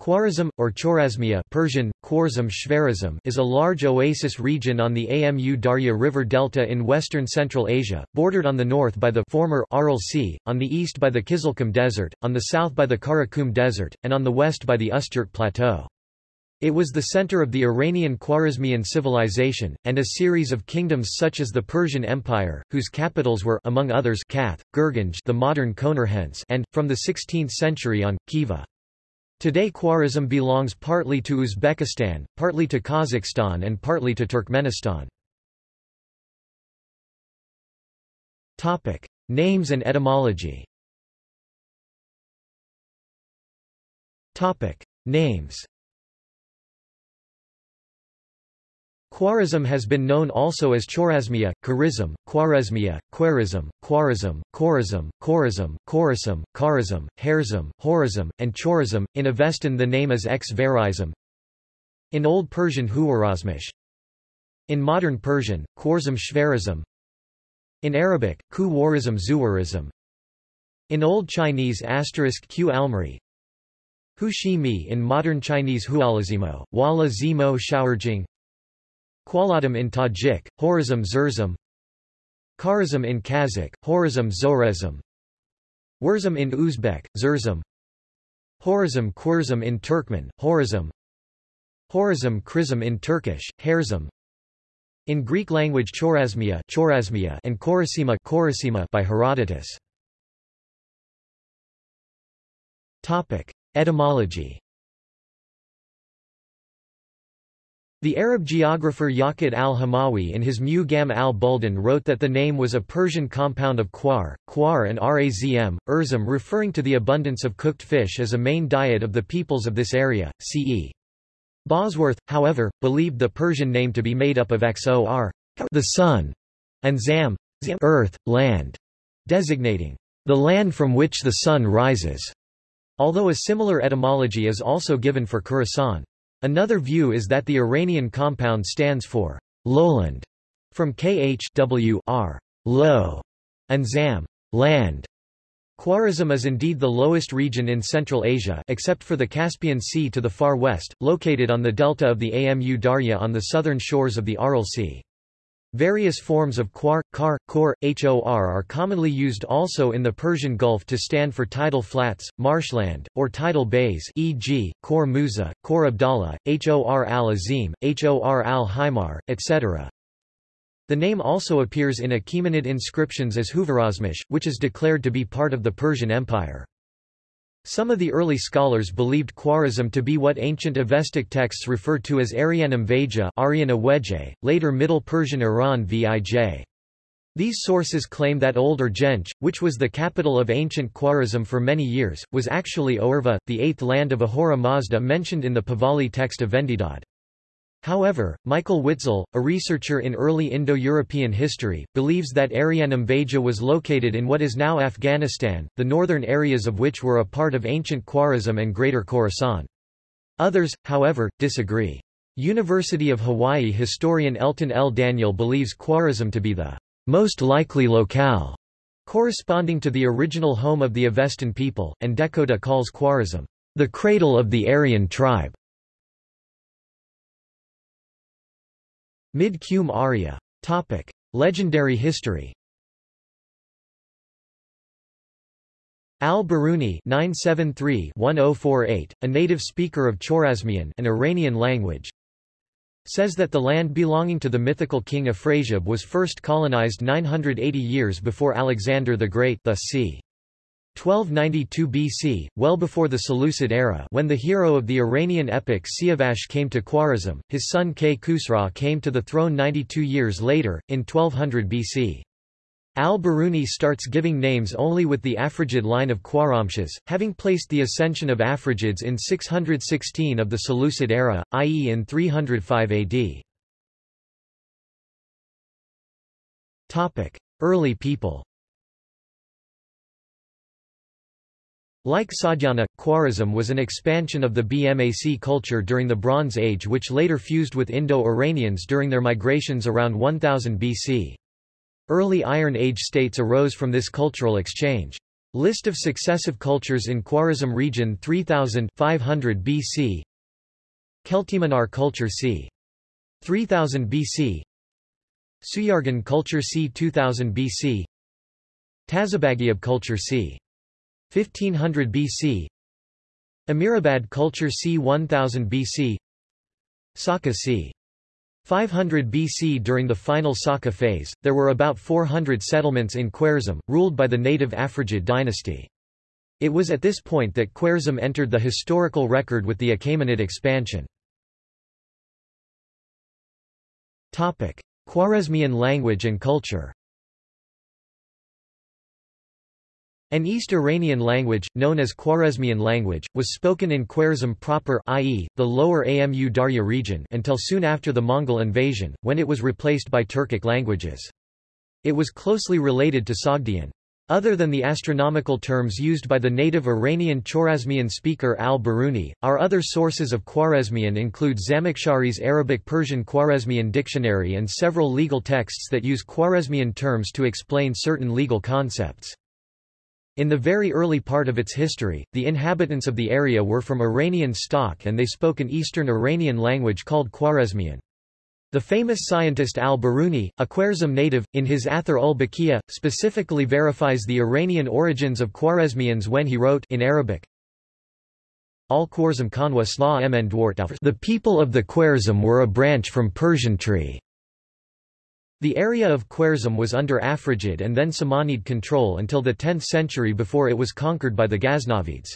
Khwarazm, or Chorasmia Persian, Khwarazm Shvarazm is a large oasis region on the Amu Darya River delta in western Central Asia, bordered on the north by the former Aral Sea, on the east by the Kizilkum Desert, on the south by the Karakum Desert, and on the west by the Ustyurt Plateau. It was the center of the Iranian Khwarezmian civilization, and a series of kingdoms such as the Persian Empire, whose capitals were among others Kath, Gurganj the modern Konarhens and, from the 16th century on, Khiva. Today Khwarezm belongs partly to Uzbekistan, partly to Kazakhstan and partly to Turkmenistan. Topic: Names and etymology. Topic: Names. Khwarezm has been known also as Chorasmia, Kharizm, Khwarezmia, Khwarizm, Khwarizm, Khorizm, Khorizm, Khorizm, Kharizm, Harzm, Horizm, and Chorazm. In Avestan the name is X. In Old Persian Huwarazmish. In Modern Persian, Khwarzm Shvarizm. In Arabic, Ku Warizm Zuwarizm. In Old Chinese asterisk Q Almari. Hu Shi Mi in Modern Chinese Hualazimo, Wala Zimo Shaorjing Qualadam in Tajik, Horizm Zurzum. Kharizm in Kazakh, Horizm Zorezm Wurzum in Uzbek, Zurzum. Horizm Kurzum in Turkmen, Horizm. Horizm Krizm in Turkish, Herzm. In Greek language Chorasmia, Chorasmia and Korasima, Korasima by Herodotus. Topic: Etymology The Arab geographer Yaqut al-Hamawi in his Mu'jam al-Buldan wrote that the name was a Persian compound of quar, quar and razm, urzum referring to the abundance of cooked fish as a main diet of the peoples of this area, ce. Bosworth, however, believed the Persian name to be made up of xor the sun, and zam, zam, earth, land, designating the land from which the sun rises, although a similar etymology is also given for Khorasan. Another view is that the Iranian compound stands for lowland, from khwr low, and zam land. Khwarezm is indeed the lowest region in Central Asia except for the Caspian Sea to the far west, located on the delta of the Amu Darya on the southern shores of the Aral Sea. Various forms of quar, kar, kor, hor are commonly used also in the Persian Gulf to stand for tidal flats, marshland, or tidal bays e.g., Khor Musa, Khor Abdallah, Hor al-Azim, Hor al-Himar, etc. The name also appears in Achaemenid inscriptions as Huvarazmish, which is declared to be part of the Persian Empire. Some of the early scholars believed Khwarezm to be what ancient Avestic texts refer to as Arianum Vaja later Middle Persian Iran Vij. These sources claim that Old Urgench, which was the capital of ancient Khwarezm for many years, was actually Oerva, the eighth land of Ahura Mazda mentioned in the Pahlavi text of Vendidad. However, Michael Witzel, a researcher in early Indo-European history, believes that Arianum Vaja was located in what is now Afghanistan, the northern areas of which were a part of ancient Khwarezm and Greater Khorasan. Others, however, disagree. University of Hawaii historian Elton L. Daniel believes Khwarezm to be the most likely locale, corresponding to the original home of the Avestan people, and Dehkhoda calls Khwarezm the cradle of the Aryan tribe. Mid-Qum Arya. Topic. Legendary history Al-Biruni (973–1048), a native speaker of Chorasmian, an Iranian language, says that the land belonging to the mythical king Afrasiab was first colonized 980 years before Alexander the Great, thus c. 1292 BC, well before the Seleucid era when the hero of the Iranian epic Siavash came to Khwarezm, his son Kay Khusra came to the throne 92 years later, in 1200 BC. Al-Biruni starts giving names only with the Afrigid line of Khwarramshahs, having placed the ascension of Afrigids in 616 of the Seleucid era, i.e. in 305 AD. Early people Like Sogdiana, Khwarezm was an expansion of the BMAC culture during the Bronze Age which later fused with Indo-Iranians during their migrations around 1000 BC. Early Iron Age states arose from this cultural exchange. List of successive cultures in Khwarezm region 3000 500 BC Kelteminar culture c. 3000 BC Suyargan culture c. 2000 BC Tazabagiab culture c. 1500 BC Amirabad culture c. 1000 BC Saka c. 500 BC During the final Saka phase, there were about 400 settlements in Khwarezm, ruled by the native Afrigid dynasty. It was at this point that Khwarezm entered the historical record with the Achaemenid expansion. Khwarezmian language and culture An East Iranian language, known as Khwarezmian language, was spoken in Khwarezm proper i.e., the lower Amu Darya region until soon after the Mongol invasion, when it was replaced by Turkic languages. It was closely related to Sogdian. Other than the astronomical terms used by the native Iranian Chorasmian speaker al-Biruni, our other sources of Khwarezmian include Zamakhshari's Arabic-Persian Khwarezmian dictionary and several legal texts that use Khwarezmian terms to explain certain legal concepts. In the very early part of its history, the inhabitants of the area were from Iranian stock and they spoke an Eastern Iranian language called Khwarezmian. The famous scientist al-Biruni, a Khwarezm native, in his Athar ul Baqiya, specifically verifies the Iranian origins of Khwarezmians when he wrote in Arabic, Al-Khwarzm Kanwa Sla mn The people of the Khwarezm were a branch from Persian tree. The area of Khwarezm was under Afrigid and then Samanid control until the 10th century before it was conquered by the Ghaznavids.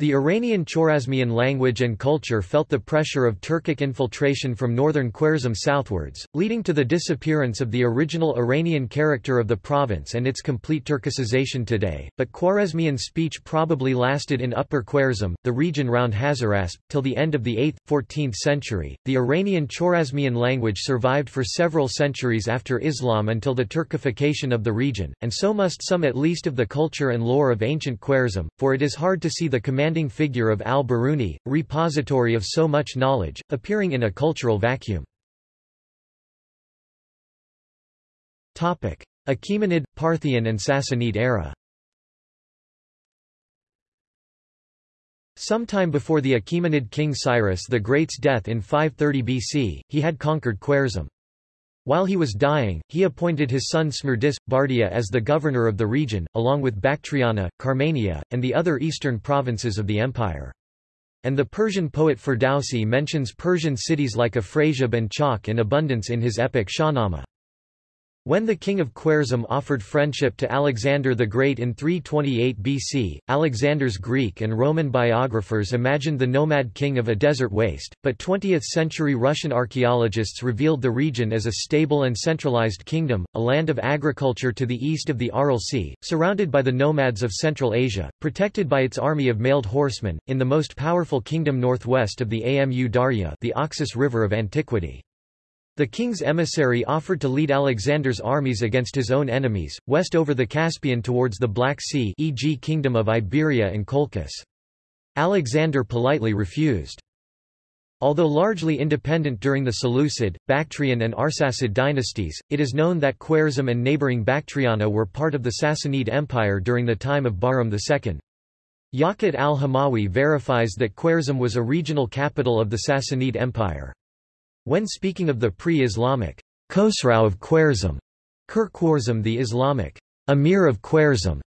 The Iranian Chorasmian language and culture felt the pressure of Turkic infiltration from northern Khwarezm southwards, leading to the disappearance of the original Iranian character of the province and its complete Turkicization today, but Khwarezmian speech probably lasted in Upper Khwarezm, the region round Hazarasp, till the end of the 8th, 14th century. The Iranian Chorasmian language survived for several centuries after Islam until the Turkification of the region, and so must some at least of the culture and lore of ancient Khwarezm, for it is hard to see the command commanding figure of al-Biruni, repository of so much knowledge, appearing in a cultural vacuum. Achaemenid, Parthian and Sassanid era Sometime before the Achaemenid king Cyrus the Great's death in 530 BC, he had conquered Khwarezm. While he was dying, he appointed his son Smerdis, Bardia as the governor of the region, along with Bactriana, Carmania, and the other eastern provinces of the empire. And the Persian poet Ferdowsi mentions Persian cities like Afrasiab and Chalk in abundance in his epic Shahnameh. When the king of Khwarezm offered friendship to Alexander the Great in 328 BC, Alexander's Greek and Roman biographers imagined the nomad king of a desert waste, but 20th-century Russian archaeologists revealed the region as a stable and centralized kingdom, a land of agriculture to the east of the Aral Sea, surrounded by the nomads of Central Asia, protected by its army of mailed horsemen, in the most powerful kingdom northwest of the Amu Darya the Oxus River of antiquity. The king's emissary offered to lead Alexander's armies against his own enemies, west over the Caspian towards the Black Sea e.g. Kingdom of Iberia and Colchis. Alexander politely refused. Although largely independent during the Seleucid, Bactrian and Arsacid dynasties, it is known that Khwarezm and neighbouring Bactriana were part of the Sassanid Empire during the time of Bahram II. Yaqut al-Hamawi verifies that Khwarezm was a regional capital of the Sassanid Empire. When speaking of the pre-Islamic Khosrau of Khwarezm, Khur the Islamic Emir of Khwarezm,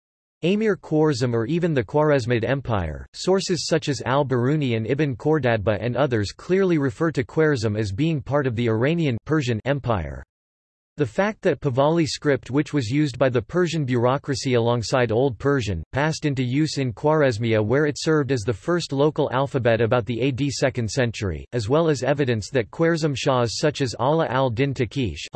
Amir Khwarezm or even the Khwarezmid Empire, sources such as al-Biruni and Ibn Khordadbeh and others clearly refer to Khwarezm as being part of the Iranian Persian Empire. The fact that Pahlavi script which was used by the Persian bureaucracy alongside Old Persian, passed into use in Khwarezmia where it served as the first local alphabet about the AD 2nd century, as well as evidence that Khwarezm Shahs such as Ala al-Din Taqish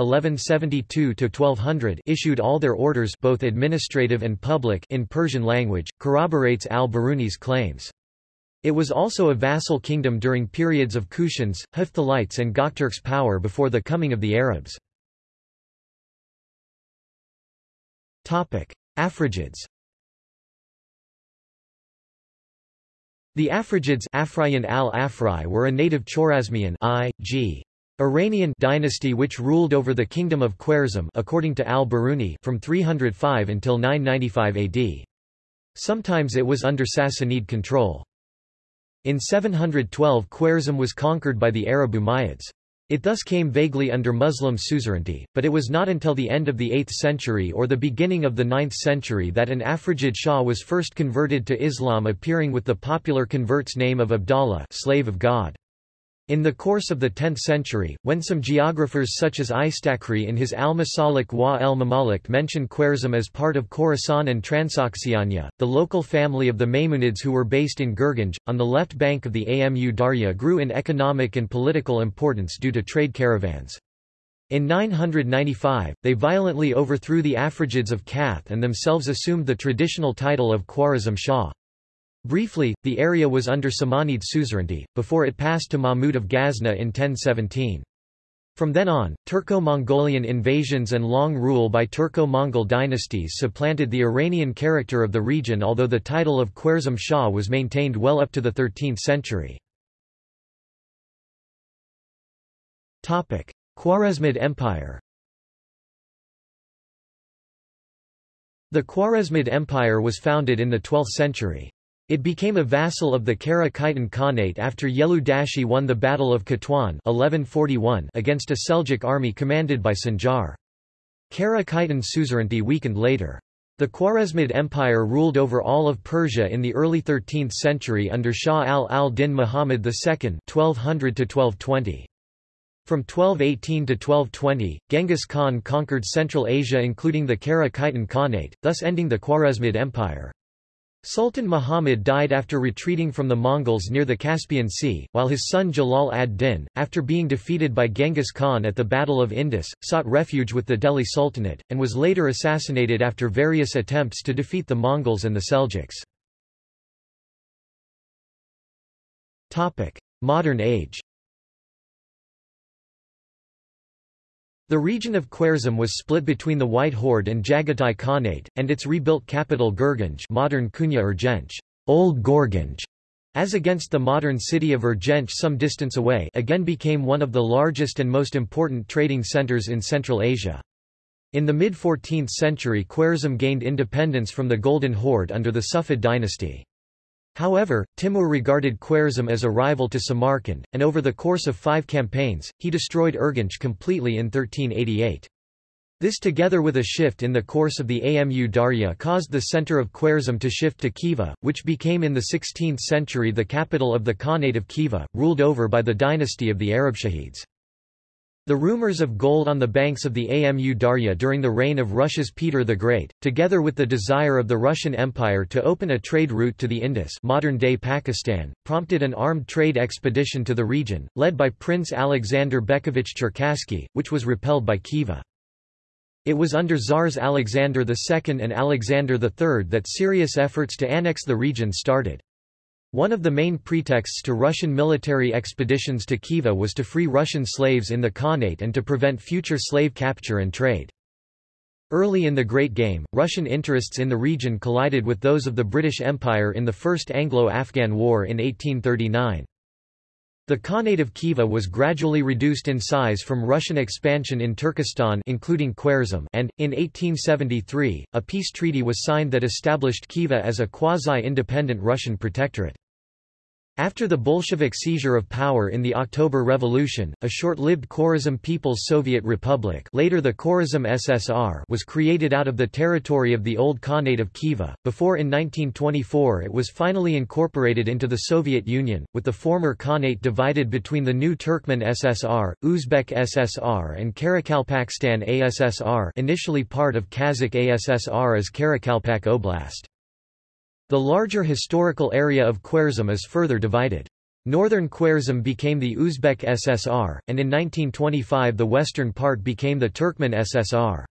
issued all their orders both administrative and public in Persian language, corroborates al-Biruni's claims. It was also a vassal kingdom during periods of Kushans, Hephthalites and Gokturks' power before the coming of the Arabs. Afrigids The Afrigids al were a native Chorasmian I.G. Iranian dynasty which ruled over the kingdom of Khwarezm according to al-Biruni from 305 until 995 AD. Sometimes it was under Sassanid control. In 712 Khwarezm was conquered by the Arab Umayyads. It thus came vaguely under Muslim suzerainty, but it was not until the end of the 8th century or the beginning of the 9th century that an Afrigid Shah was first converted to Islam appearing with the popular convert's name of Abdallah slave of God. In the course of the 10th century, when some geographers such as Istakhri in his Al-Masalik wa el-Mamalik mention Khwarezm as part of Khorasan and Transoxiana, the local family of the Ma'munids who were based in Gurganj, on the left bank of the Amu Darya grew in economic and political importance due to trade caravans. In 995, they violently overthrew the Afrigids of Kath and themselves assumed the traditional title of Khwarezm Shah. Briefly, the area was under Samanid suzerainty, before it passed to Mahmud of Ghazna in 1017. From then on, Turco-Mongolian invasions and long rule by Turco-Mongol dynasties supplanted the Iranian character of the region although the title of Khwarezm Shah was maintained well up to the 13th century. Khwarezmid Empire The Khwarezmid Empire was founded in the 12th century. It became a vassal of the Kara Khitan Khanate after Yelu Dashi won the Battle of Katwan 1141 against a Seljuk army commanded by Sanjar. Kara Khitan suzerainty weakened later. The Khwarezmid Empire ruled over all of Persia in the early 13th century under Shah al-al-Din Muhammad II 1200 -1220. From 1218 to 1220, Genghis Khan conquered Central Asia including the Kara Khitan Khanate, thus ending the Khwarezmid Empire. Sultan Muhammad died after retreating from the Mongols near the Caspian Sea, while his son Jalal ad-Din, after being defeated by Genghis Khan at the Battle of Indus, sought refuge with the Delhi Sultanate, and was later assassinated after various attempts to defeat the Mongols and the Seljuks. Modern age The region of Khwarezm was split between the White Horde and Jagatai Khanate, and its rebuilt capital Gurganj modern Kunya Urgench, Old Gorganj, as against the modern city of Urgench some distance away again became one of the largest and most important trading centers in Central Asia. In the mid-14th century Khwarezm gained independence from the Golden Horde under the Sufid dynasty. However, Timur regarded Khwarezm as a rival to Samarkand, and over the course of five campaigns, he destroyed Urgench completely in 1388. This together with a shift in the course of the Amu Darya caused the center of Khwarezm to shift to Khiva, which became in the 16th century the capital of the Khanate of Khiva, ruled over by the dynasty of the Arabshahids. The rumors of gold on the banks of the Amu Darya during the reign of Russia's Peter the Great, together with the desire of the Russian Empire to open a trade route to the Indus modern-day Pakistan, prompted an armed trade expedition to the region, led by Prince Alexander Bekovich Cherkassky, which was repelled by Khiva. It was under Tsars Alexander II and Alexander III that serious efforts to annex the region started. One of the main pretexts to Russian military expeditions to Khiva was to free Russian slaves in the Khanate and to prevent future slave capture and trade. Early in the Great Game, Russian interests in the region collided with those of the British Empire in the First Anglo-Afghan War in 1839. The Khanate of Khiva was gradually reduced in size from Russian expansion in Turkestan including Khwarezm and, in 1873, a peace treaty was signed that established Khiva as a quasi-independent Russian protectorate. After the Bolshevik seizure of power in the October Revolution, a short-lived Khwarezm People's Soviet Republic later the Khwarezm SSR was created out of the territory of the old Khanate of Khiva, before in 1924 it was finally incorporated into the Soviet Union, with the former Khanate divided between the new Turkmen SSR, Uzbek SSR and Karakalpakstan ASSR initially part of Kazakh ASSR as Karakalpak Oblast. The larger historical area of Khwarezm is further divided. Northern Khwarezm became the Uzbek SSR, and in 1925 the western part became the Turkmen SSR.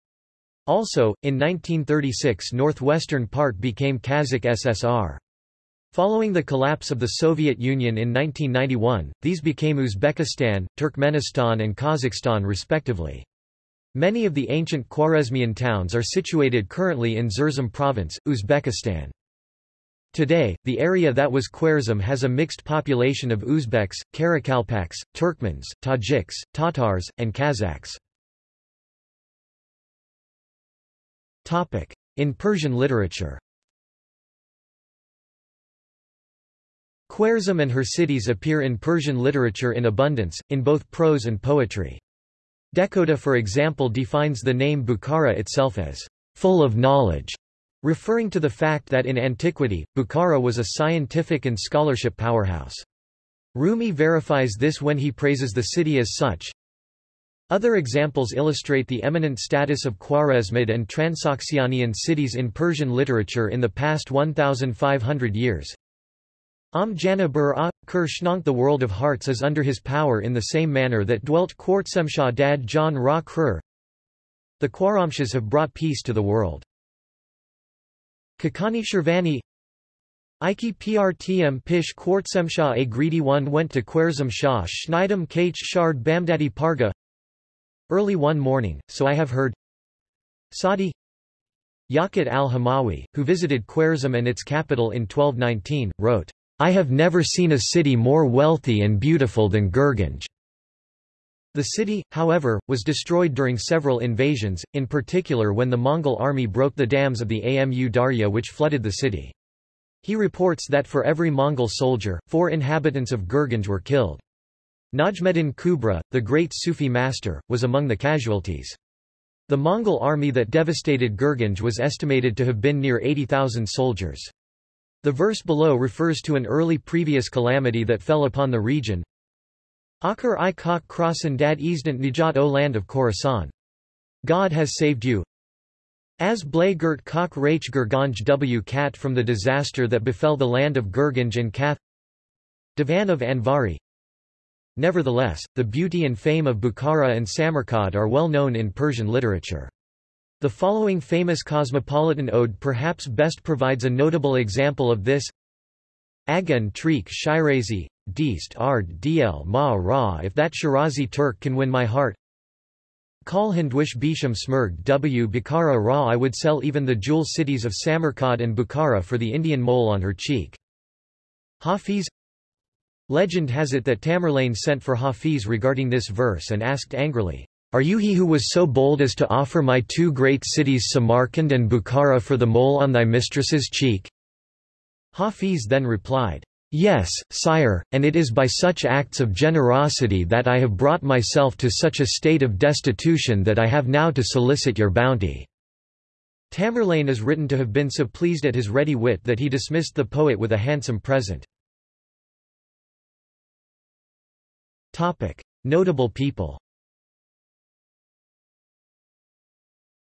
Also, in 1936 northwestern part became Kazakh SSR. Following the collapse of the Soviet Union in 1991, these became Uzbekistan, Turkmenistan and Kazakhstan respectively. Many of the ancient Khwarezmian towns are situated currently in Zerzum province, Uzbekistan. Today, the area that was Khwarezm has a mixed population of Uzbeks, Karakalpaks, Turkmens, Tajiks, Tatars, and Kazakhs. In Persian literature Khwarezm and her cities appear in Persian literature in abundance, in both prose and poetry. Dehkhoda for example defines the name Bukhara itself as full of knowledge, referring to the fact that in antiquity, Bukhara was a scientific and scholarship powerhouse. Rumi verifies this when he praises the city as such. Other examples illustrate the eminent status of Khwarezmid and Transoxianian cities in Persian literature in the past 1,500 years. Am Janabur a, Kur the world of hearts is under his power in the same manner that dwelt Khwartsemshah dad John Ra Khur. The Khwarramshahs have brought peace to the world. Khaqani Shirvani Iki prtm pish Khwartsemshah a greedy one went to Khwarezm Shah Schneidem kach shard bamdadi parga Early one morning, so I have heard Sadi Yaqut al-Hamawi, who visited Khwarezm and its capital in 1219, wrote, I have never seen a city more wealthy and beautiful than Gurganj. The city, however, was destroyed during several invasions, in particular when the Mongol army broke the dams of the Amu Darya which flooded the city. He reports that for every Mongol soldier, four inhabitants of Gurganj were killed. Najmuddin Kubra, the great Sufi master, was among the casualties. The Mongol army that devastated Gurganj was estimated to have been near 80,000 soldiers. The verse below refers to an early previous calamity that fell upon the region. Akar i kak krosan dad easdant nijat o land of Khorasan. God has saved you. As blay gert kak rach Gurganj w kat from the disaster that befell the land of Gurganj and Kath. Divan of Anvari. Nevertheless, the beauty and fame of Bukhara and Samarkand are well known in Persian literature. The following famous cosmopolitan ode perhaps best provides a notable example of this. Agan Trik Shirazi, Deist Ard Dl Ma Ra if that Shirazi Turk can win my heart. Kal Hindwish Bisham Smurg W Bukhara Ra I would sell even the jewel cities of Samarkand and Bukhara for the Indian mole on her cheek. Hafiz Legend has it that Tamerlane sent for Hafiz regarding this verse and asked angrily, are you he who was so bold as to offer my two great cities Samarkand and Bukhara for the mole on thy mistress's cheek? Hafiz then replied, Yes, sire, and it is by such acts of generosity that I have brought myself to such a state of destitution that I have now to solicit your bounty. Tamerlane is written to have been so pleased at his ready wit that he dismissed the poet with a handsome present. Notable people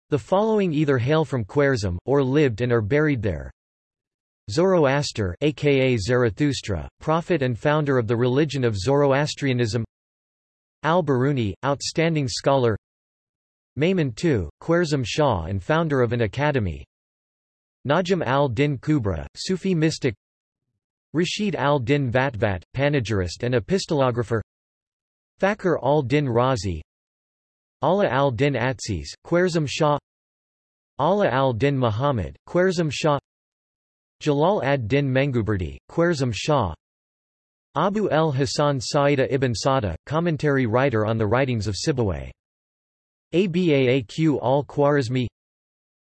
The following either hail from Khwarezm, or lived and are buried there. Zoroaster aka Zarathustra, prophet and founder of the religion of Zoroastrianism. Al-Biruni, outstanding scholar. Maimun II, Khwarezm Shah and founder of an academy. Najm al-Din Kubra, Sufi mystic. Rashid al-Din Vatvat, panegyrist and epistolographer. Fakhr al-Din Razi, Ala al-Din Atsiz, Khwarezm Shah. Ala al-Din Muhammad, Khwarezm Shah Jalal ad-Din Menguberdi, Khwarezm Shah Abu el-Hasan Sa'ida ibn Sada, commentary writer on the writings of Sibawayh. Abaaq al-Khwarizmi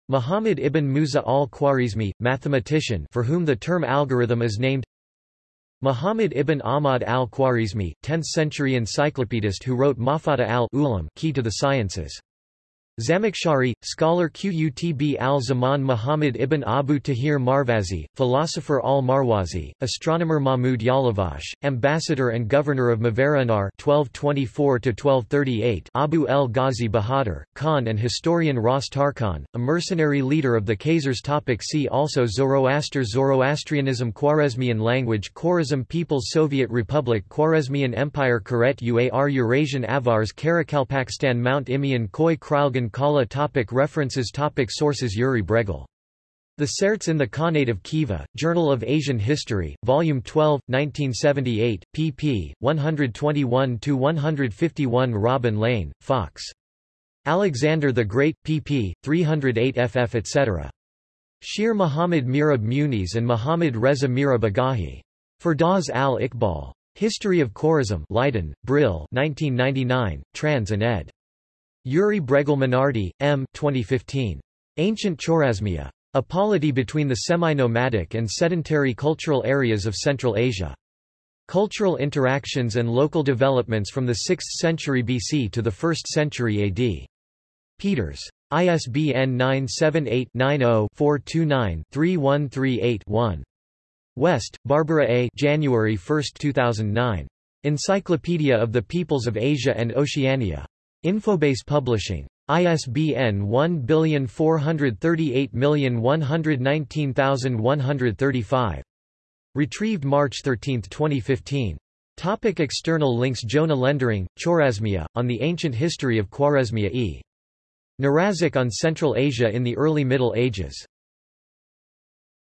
Muhammad ibn Musa al-Khwarizmi, mathematician for whom the term algorithm is named Muhammad ibn Ahmad al-Khwarizmi, 10th-century encyclopedist who wrote Mafata al-Ulam Key to the Sciences. Zamakhshari, scholar Qutb al-Zaman Muhammad ibn Abu Tahir Marvazi, philosopher al-Marwazi, astronomer Mahmud Yalavash, ambassador and governor of Mavarannar 1224 Abu el-Ghazi Bahadur, Khan and historian Ras Tarkhan, a mercenary leader of the Khazars topic See also Zoroaster Zoroastrianism Khwarezmian language Khwarezm People's Soviet Republic Khwarezmian Empire Karet Uar Eurasian Avars Karakalpakstan Mount Imian Khoi Kralgan Kala topic References topic Sources Yuri Bregel the Searts in the Khanate of Khiva, Journal of Asian History, Volume 12, 1978, pp. 121–151 Robin Lane, Fox. Alexander the Great, pp. 308 ff etc. Shir Muhammad Mirab Muniz and Muhammad Reza Mirab Agahi. Firdaus al-Iqbal. History of Khwarezm Leiden, Brill 1999, trans and ed. Yuri Bregel Minardi, M. 2015. Ancient Chorasmia. A polity between the semi-nomadic and sedentary cultural areas of Central Asia. Cultural interactions and local developments from the 6th century BC to the 1st century AD. Peters. ISBN 978-90-429-3138-1. West, Barbara A. January 1, 2009. Encyclopedia of the Peoples of Asia and Oceania. Infobase Publishing. ISBN 1438119135. Retrieved March 13, 2015. Topic external links Jonah Lendering, Chorasmia, on the ancient history of Khwarezmia e. Narazic on Central Asia in the early Middle Ages